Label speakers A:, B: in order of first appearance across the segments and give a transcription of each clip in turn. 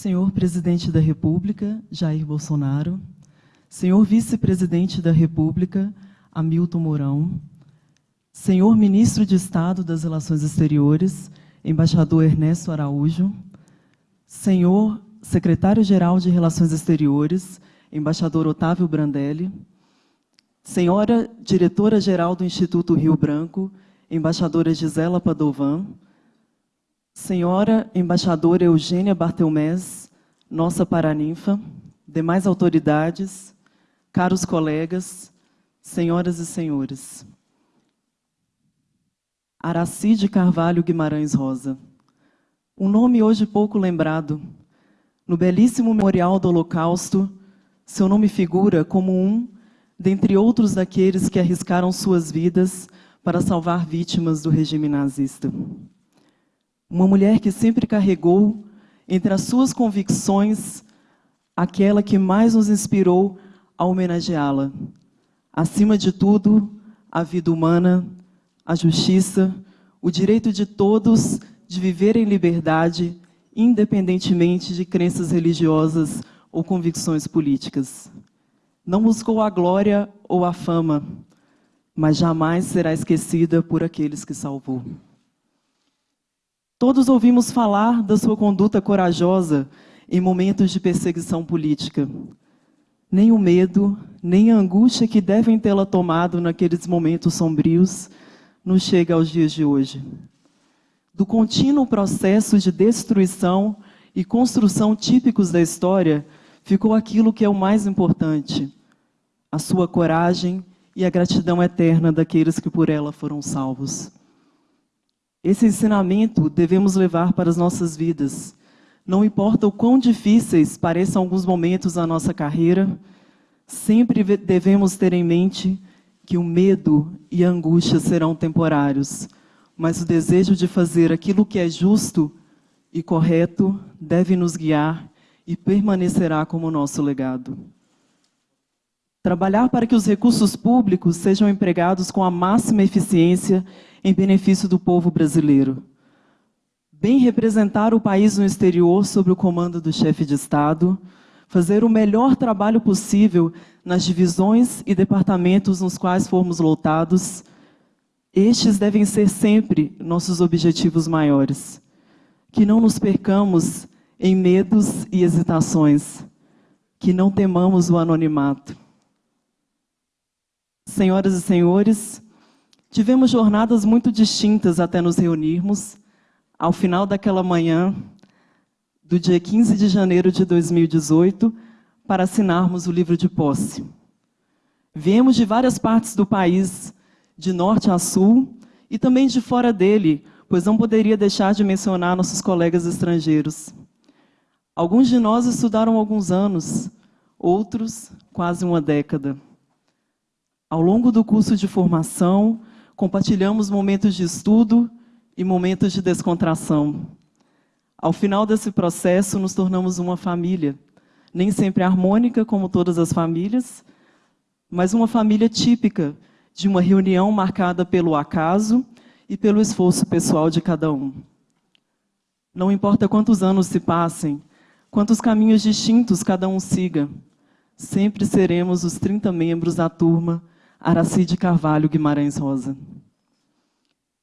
A: Senhor Presidente da República, Jair Bolsonaro, Senhor Vice-Presidente da República, Hamilton Mourão, Senhor Ministro de Estado das Relações Exteriores, Embaixador Ernesto Araújo, Senhor Secretário-Geral de Relações Exteriores, Embaixador Otávio Brandelli, Senhora Diretora-Geral do Instituto Rio Branco, Embaixadora Gisela Padovan, Senhora Embaixadora Eugênia Bartelmés, nossa paraninfa, demais autoridades, caros colegas, senhoras e senhores. Aracide Carvalho Guimarães Rosa. Um nome hoje pouco lembrado. No belíssimo memorial do Holocausto, seu nome figura como um dentre outros daqueles que arriscaram suas vidas para salvar vítimas do regime nazista. Uma mulher que sempre carregou entre as suas convicções aquela que mais nos inspirou a homenageá-la. Acima de tudo, a vida humana, a justiça, o direito de todos de viver em liberdade, independentemente de crenças religiosas ou convicções políticas. Não buscou a glória ou a fama, mas jamais será esquecida por aqueles que salvou. Todos ouvimos falar da sua conduta corajosa em momentos de perseguição política. Nem o medo, nem a angústia que devem tê-la tomado naqueles momentos sombrios nos chega aos dias de hoje. Do contínuo processo de destruição e construção típicos da história, ficou aquilo que é o mais importante, a sua coragem e a gratidão eterna daqueles que por ela foram salvos. Esse ensinamento devemos levar para as nossas vidas. Não importa o quão difíceis pareçam alguns momentos na nossa carreira, sempre devemos ter em mente que o medo e a angústia serão temporários, mas o desejo de fazer aquilo que é justo e correto deve nos guiar e permanecerá como nosso legado. Trabalhar para que os recursos públicos sejam empregados com a máxima eficiência em benefício do povo brasileiro. Bem representar o país no exterior sob o comando do chefe de Estado, fazer o melhor trabalho possível nas divisões e departamentos nos quais formos lotados, estes devem ser sempre nossos objetivos maiores. Que não nos percamos em medos e hesitações, que não temamos o anonimato. Senhoras e senhores, tivemos jornadas muito distintas até nos reunirmos. Ao final daquela manhã, do dia 15 de janeiro de 2018, para assinarmos o livro de posse. Viemos de várias partes do país, de norte a sul, e também de fora dele, pois não poderia deixar de mencionar nossos colegas estrangeiros. Alguns de nós estudaram alguns anos, outros quase uma década. Ao longo do curso de formação, compartilhamos momentos de estudo e momentos de descontração. Ao final desse processo, nos tornamos uma família, nem sempre harmônica como todas as famílias, mas uma família típica de uma reunião marcada pelo acaso e pelo esforço pessoal de cada um. Não importa quantos anos se passem, quantos caminhos distintos cada um siga, sempre seremos os 30 membros da turma Aracide Carvalho Guimarães Rosa.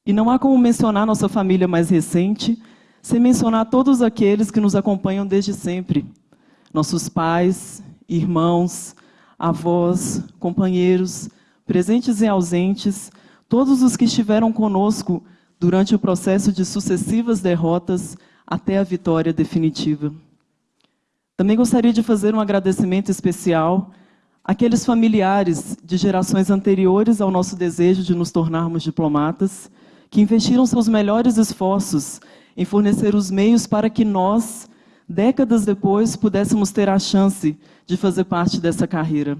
A: E não há como mencionar nossa família mais recente sem mencionar todos aqueles que nos acompanham desde sempre. Nossos pais, irmãos, avós, companheiros, presentes e ausentes, todos os que estiveram conosco durante o processo de sucessivas derrotas até a vitória definitiva. Também gostaria de fazer um agradecimento especial aqueles familiares de gerações anteriores ao nosso desejo de nos tornarmos diplomatas, que investiram seus melhores esforços em fornecer os meios para que nós, décadas depois, pudéssemos ter a chance de fazer parte dessa carreira.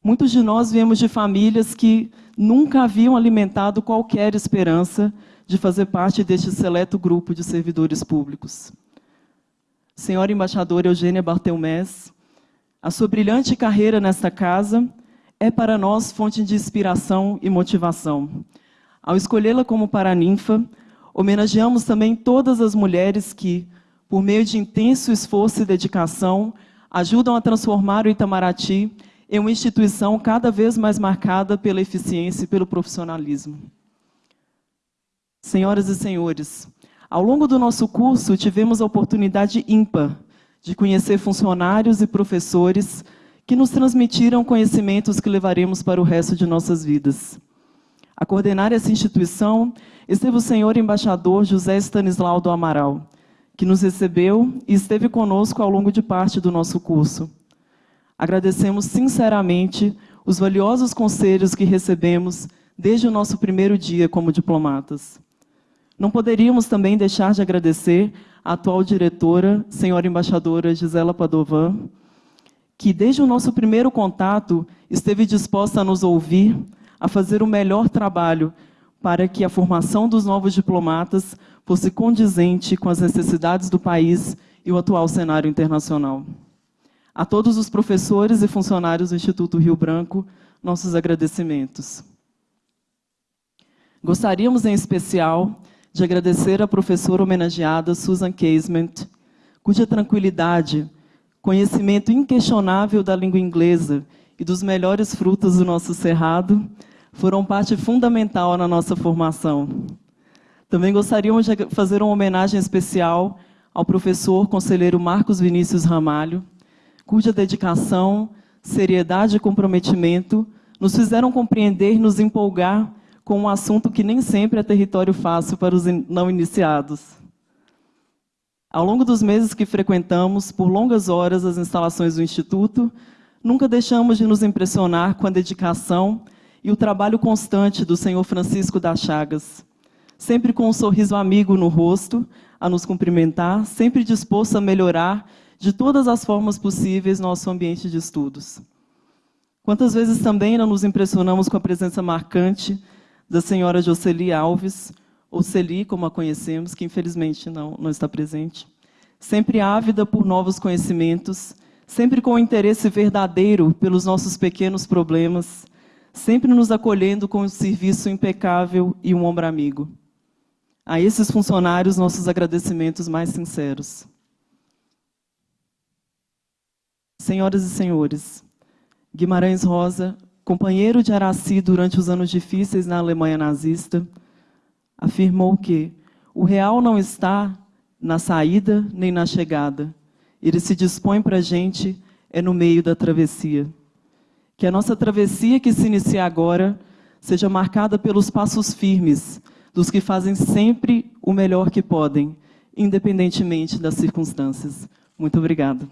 A: Muitos de nós viemos de famílias que nunca haviam alimentado qualquer esperança de fazer parte deste seleto grupo de servidores públicos. Senhora Embaixadora Eugênia Bartelmés, a sua brilhante carreira nesta casa é para nós fonte de inspiração e motivação. Ao escolhê-la como paraninfa, homenageamos também todas as mulheres que, por meio de intenso esforço e dedicação, ajudam a transformar o Itamaraty em uma instituição cada vez mais marcada pela eficiência e pelo profissionalismo. Senhoras e senhores, ao longo do nosso curso tivemos a oportunidade ímpar de conhecer funcionários e professores que nos transmitiram conhecimentos que levaremos para o resto de nossas vidas. A coordenar essa instituição esteve o senhor embaixador José Stanislau do Amaral, que nos recebeu e esteve conosco ao longo de parte do nosso curso. Agradecemos sinceramente os valiosos conselhos que recebemos desde o nosso primeiro dia como diplomatas. Não poderíamos também deixar de agradecer a atual diretora, senhora embaixadora Gisela Padovan, que desde o nosso primeiro contato esteve disposta a nos ouvir, a fazer o melhor trabalho para que a formação dos novos diplomatas fosse condizente com as necessidades do país e o atual cenário internacional. A todos os professores e funcionários do Instituto Rio Branco, nossos agradecimentos. Gostaríamos, em especial, de agradecer à professora homenageada Susan Casement, cuja tranquilidade, conhecimento inquestionável da língua inglesa e dos melhores frutos do nosso cerrado foram parte fundamental na nossa formação. Também gostaríamos de fazer uma homenagem especial ao professor conselheiro Marcos Vinícius Ramalho, cuja dedicação, seriedade e comprometimento nos fizeram compreender e nos empolgar com um assunto que nem sempre é território fácil para os não iniciados. Ao longo dos meses que frequentamos, por longas horas, as instalações do Instituto, nunca deixamos de nos impressionar com a dedicação e o trabalho constante do senhor Francisco das Chagas, sempre com um sorriso amigo no rosto, a nos cumprimentar, sempre disposto a melhorar de todas as formas possíveis nosso ambiente de estudos. Quantas vezes também não nos impressionamos com a presença marcante da senhora Jocely Alves, ou Celi, como a conhecemos, que infelizmente não, não está presente, sempre ávida por novos conhecimentos, sempre com interesse verdadeiro pelos nossos pequenos problemas, sempre nos acolhendo com um serviço impecável e um ombro amigo. A esses funcionários, nossos agradecimentos mais sinceros. Senhoras e senhores, Guimarães Rosa, companheiro de Araci durante os anos difíceis na Alemanha nazista, afirmou que o real não está na saída nem na chegada. Ele se dispõe para a gente é no meio da travessia. Que a nossa travessia que se inicia agora seja marcada pelos passos firmes dos que fazem sempre o melhor que podem, independentemente das circunstâncias. Muito obrigada.